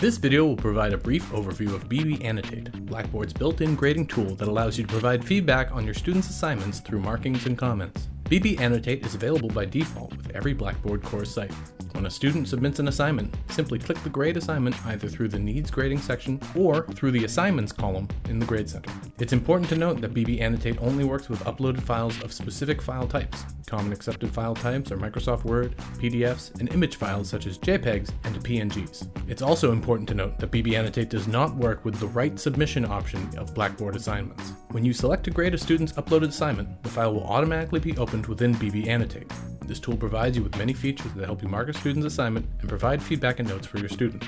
This video will provide a brief overview of BB Annotate, Blackboard's built-in grading tool that allows you to provide feedback on your students' assignments through markings and comments. BB Annotate is available by default with every Blackboard course site. When a student submits an assignment, simply click the grade assignment either through the Needs Grading section or through the Assignments column in the Grade Center. It's important to note that BB Annotate only works with uploaded files of specific file types. Common accepted file types are Microsoft Word, PDFs, and image files such as JPEGs and PNGs. It's also important to note that BB Annotate does not work with the Write Submission option of Blackboard assignments. When you select to grade a student's uploaded assignment, the file will automatically be opened within BB Annotate. This tool provides you with many features that help you mark a student's assignment and provide feedback and notes for your student.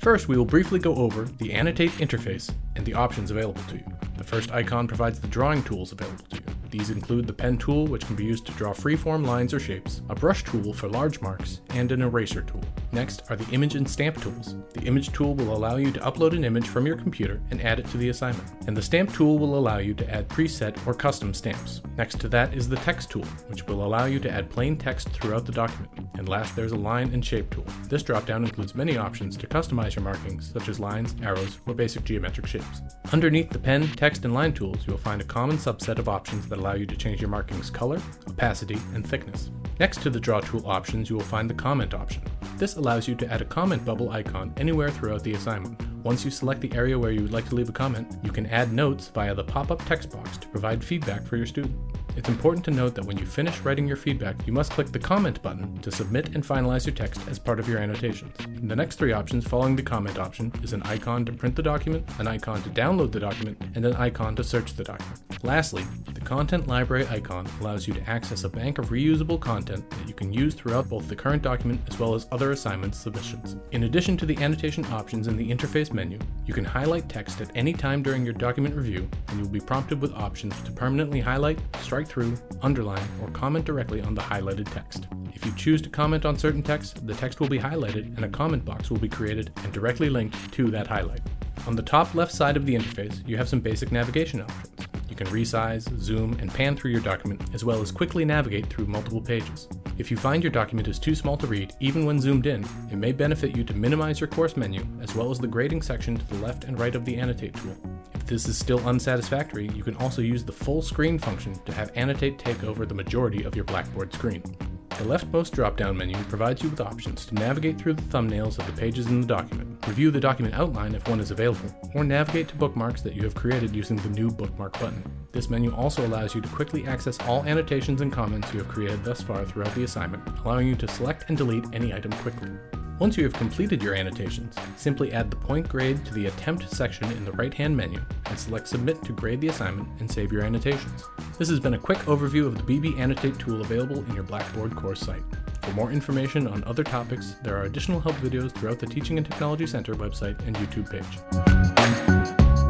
First, we will briefly go over the Annotate interface and the options available to you. The first icon provides the drawing tools available to you. These include the pen tool, which can be used to draw freeform lines or shapes, a brush tool for large marks, and an eraser tool. Next are the image and stamp tools. The image tool will allow you to upload an image from your computer and add it to the assignment. And the stamp tool will allow you to add preset or custom stamps. Next to that is the text tool, which will allow you to add plain text throughout the document. And last, there's a line and shape tool. This dropdown includes many options to customize your markings, such as lines, arrows, or basic geometric shapes. Underneath the pen, text, and line tools, you will find a common subset of options that allow you to change your markings color, opacity, and thickness. Next to the draw tool options, you will find the comment option. This allows you to add a comment bubble icon anywhere throughout the assignment. Once you select the area where you would like to leave a comment, you can add notes via the pop-up text box to provide feedback for your student. It's important to note that when you finish writing your feedback, you must click the comment button to submit and finalize your text as part of your annotations. The next three options following the comment option is an icon to print the document, an icon to download the document, and an icon to search the document. Lastly, the Content Library icon allows you to access a bank of reusable content that you can use throughout both the current document as well as other assignment submissions. In addition to the annotation options in the interface menu, you can highlight text at any time during your document review, and you'll be prompted with options to permanently highlight, strike through, underline, or comment directly on the highlighted text. If you choose to comment on certain text, the text will be highlighted and a comment box will be created and directly linked to that highlight. On the top left side of the interface, you have some basic navigation options. Can resize, zoom, and pan through your document, as well as quickly navigate through multiple pages. If you find your document is too small to read, even when zoomed in, it may benefit you to minimize your course menu, as well as the grading section to the left and right of the Annotate tool. If this is still unsatisfactory, you can also use the full screen function to have Annotate take over the majority of your Blackboard screen. The leftmost drop-down menu provides you with options to navigate through the thumbnails of the pages in the document, review the document outline if one is available, or navigate to bookmarks that you have created using the new bookmark button. This menu also allows you to quickly access all annotations and comments you have created thus far throughout the assignment, allowing you to select and delete any item quickly. Once you have completed your annotations, simply add the point grade to the Attempt section in the right-hand menu and select Submit to grade the assignment and save your annotations. This has been a quick overview of the BB Annotate tool available in your Blackboard course site. For more information on other topics, there are additional help videos throughout the Teaching and Technology Center website and YouTube page.